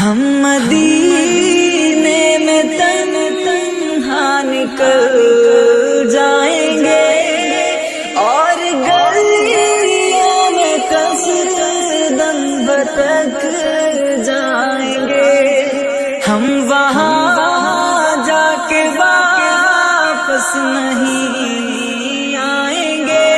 ہم مدینے میں تن تنہا نکل جائیں گے اور گلیوں میں کس دم بتک جائیں گے۔ ہم وہاں جا کے واپس نہیں آئیں گے۔